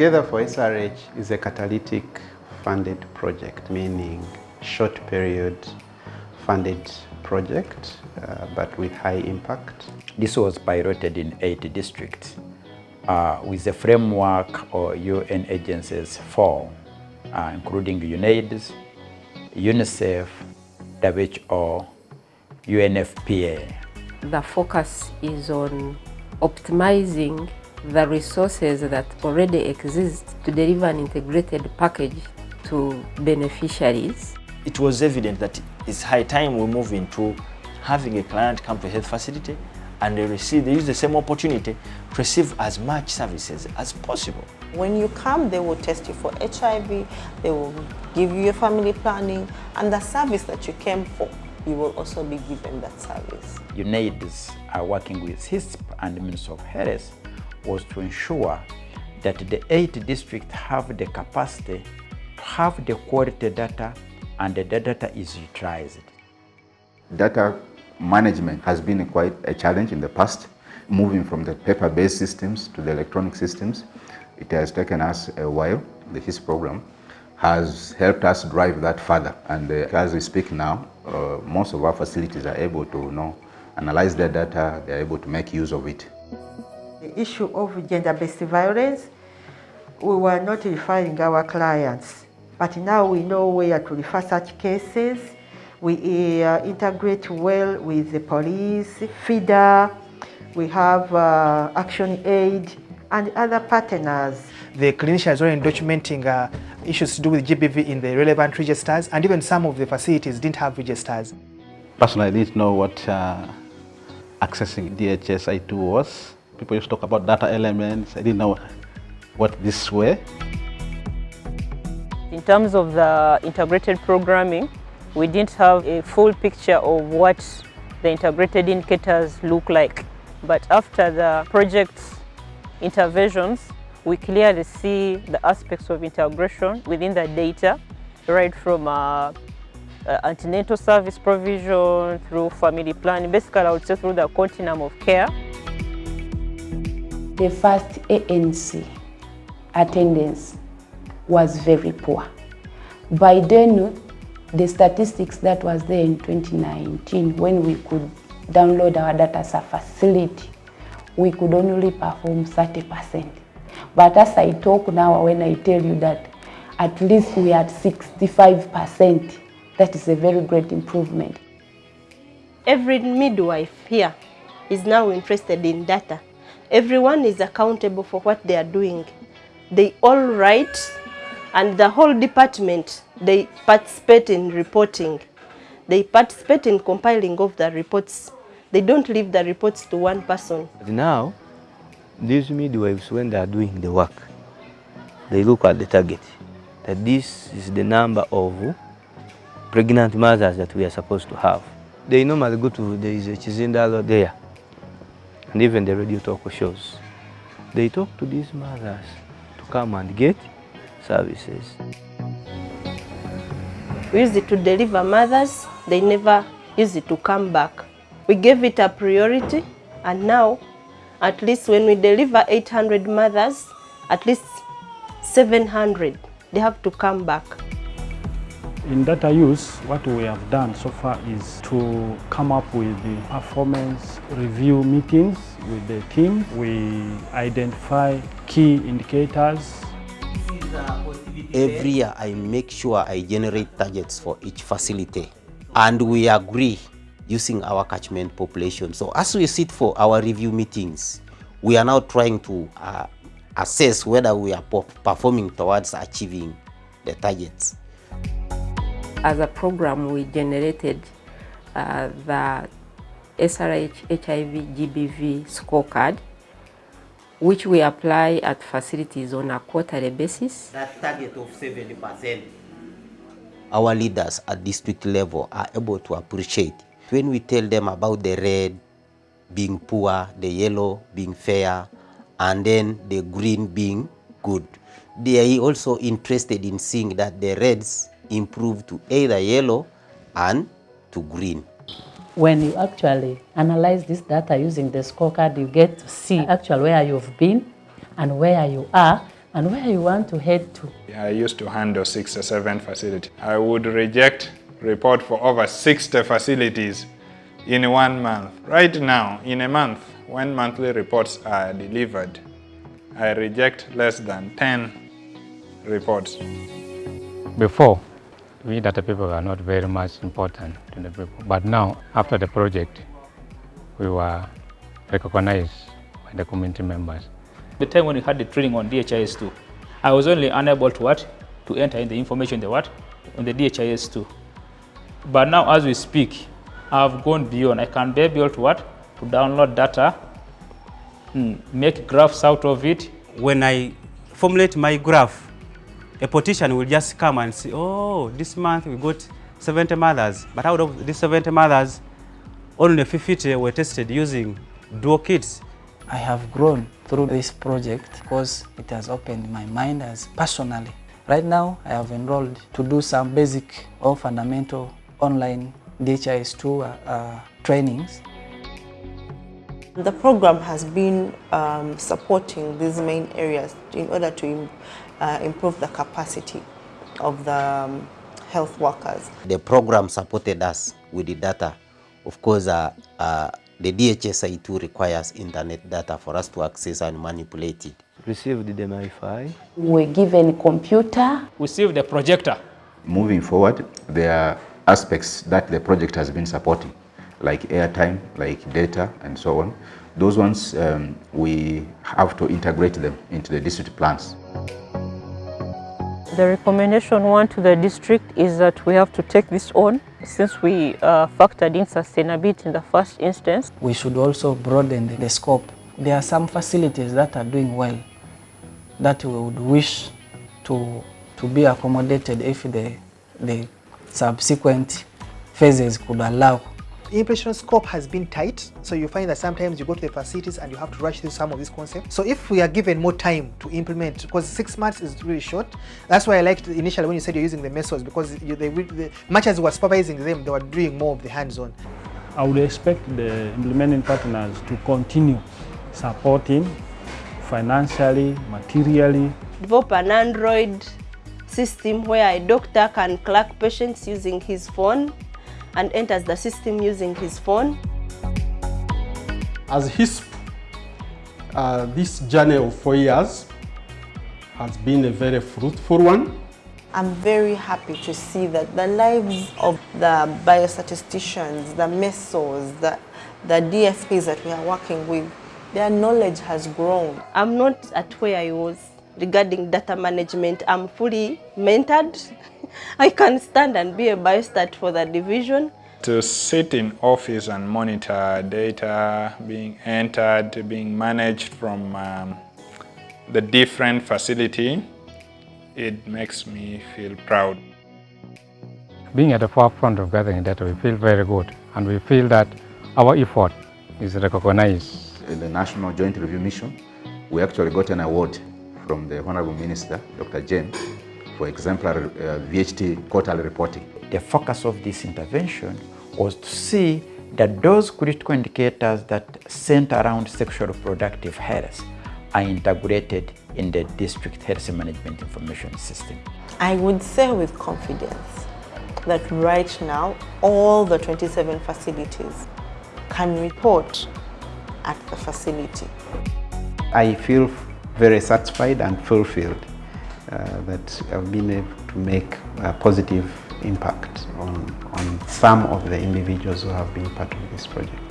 Together for SRH is a catalytic funded project, meaning short period funded project, uh, but with high impact. This was piloted in eight districts uh, with the framework or UN agencies four, uh, including UNAIDS, UNICEF, WHO, UNFPA. The focus is on optimizing the resources that already exist to deliver an integrated package to beneficiaries. It was evident that it's high time we move into having a client come to a health facility and they receive, they use the same opportunity to receive as much services as possible. When you come, they will test you for HIV, they will give you your family planning, and the service that you came for, you will also be given that service. UNAIDS are working with HISP and the Ministry of Health was to ensure that the eight districts have the capacity to have the quality data and the data is utilized. Data management has been quite a challenge in the past, moving from the paper-based systems to the electronic systems. It has taken us a while. The HIS program has helped us drive that further. And uh, as we speak now, uh, most of our facilities are able to you know, analyze their data, they are able to make use of it. The issue of gender-based violence, we were not referring our clients, but now we know where to refer such cases. We uh, integrate well with the police, FIDA, we have uh, Action Aid, and other partners. The clinicians are already documenting uh, issues to do with GBV in the relevant registers, and even some of the facilities didn't have registers. Personally, I didn't know what uh, accessing DHIS2 was. People used to talk about data elements. I didn't know what this were. In terms of the integrated programming, we didn't have a full picture of what the integrated indicators look like. But after the project's interventions, we clearly see the aspects of integration within the data, right from uh, uh, antenatal service provision through family planning, basically I would say through the continuum of care. The first ANC attendance was very poor. By then, the statistics that was there in 2019, when we could download our data as a facility, we could only perform 30%. But as I talk now, when I tell you that at least we are at 65%, that is a very great improvement. Every midwife here is now interested in data. Everyone is accountable for what they are doing. They all write and the whole department, they participate in reporting. They participate in compiling of the reports. They don't leave the reports to one person. Now, these midwives, when they are doing the work, they look at the target, that this is the number of pregnant mothers that we are supposed to have. They normally go to, there is a Chizindalo there, and even the radio talk shows. They talk to these mothers to come and get services. We used it to deliver mothers, they never used it to come back. We gave it a priority and now, at least when we deliver 800 mothers, at least 700, they have to come back. In data use, what we have done so far is to come up with the performance review meetings with the team. We identify key indicators. Every year I make sure I generate targets for each facility and we agree using our catchment population. So as we sit for our review meetings, we are now trying to uh, assess whether we are performing towards achieving the targets. As a program, we generated uh, the SRH HIV GBV scorecard, which we apply at facilities on a quarterly basis. That target of 70%. Our leaders at district level are able to appreciate when we tell them about the red being poor, the yellow being fair, and then the green being good. They are also interested in seeing that the reds improve to either yellow and to green. When you actually analyze this data using the scorecard, you get to see actually where you've been and where you are and where you want to head to. I used to handle six or seven facilities. I would reject report for over 60 facilities in one month. Right now, in a month, when monthly reports are delivered, I reject less than 10 reports. Before, we data people are not very much important to the people. But now, after the project, we were recognized by the community members. The time when we had the training on DHIS2, I was only unable to what? To enter in the information in the what? On the DHIS2. But now as we speak, I've gone beyond. I can be able to what? To download data, hmm, make graphs out of it. When I formulate my graph, a politician will just come and say, oh, this month we got 70 mothers, but out of these 70 mothers, only 50 were tested using dual kits. I have grown through this project because it has opened my mind as personally. Right now, I have enrolled to do some basic or fundamental online DHIS2 uh, uh, trainings. The program has been um, supporting these main areas in order to uh, improve the capacity of the um, health workers. The program supported us with the data. Of course, uh, uh, the DHIS2 requires internet data for us to access and manipulate it. Received the MiFi. We were given computer. Received the projector. Moving forward, there are aspects that the project has been supporting, like airtime, like data, and so on. Those ones, um, we have to integrate them into the district plans. The recommendation one to the district is that we have to take this on since we uh, factored in sustainability in the first instance. We should also broaden the, the scope. There are some facilities that are doing well that we would wish to, to be accommodated if the, the subsequent phases could allow implementation scope has been tight, so you find that sometimes you go to the facilities and you have to rush through some of these concepts. So if we are given more time to implement, because six months is really short, that's why I liked initially when you said you're using the methods, because you, they, the, much as we were supervising them, they were doing more of the hands-on. I would expect the implementing partners to continue supporting financially, materially. Develop an Android system where a doctor can clerk patients using his phone and enters the system using his phone. As HISP, uh, this journey of four years has been a very fruitful one. I'm very happy to see that the lives of the biostatisticians, the MESOs, the, the DFPs that we are working with, their knowledge has grown. I'm not at where I was regarding data management. I'm fully mentored. I can stand and be a biostat for the division. To sit in office and monitor data being entered, being managed from um, the different facility, it makes me feel proud. Being at the forefront of gathering data, we feel very good and we feel that our effort is recognized. In the National Joint Review Mission, we actually got an award from the Honorable Minister, Dr. James, for exemplary uh, VHT quarterly reporting. The focus of this intervention was to see that those critical indicators that center around sexual reproductive health are integrated in the district health management information system. I would say with confidence that right now all the 27 facilities can report at the facility. I feel very satisfied and fulfilled Uh, that I've been able to make a positive impact on, on some of the individuals who have been part of this project.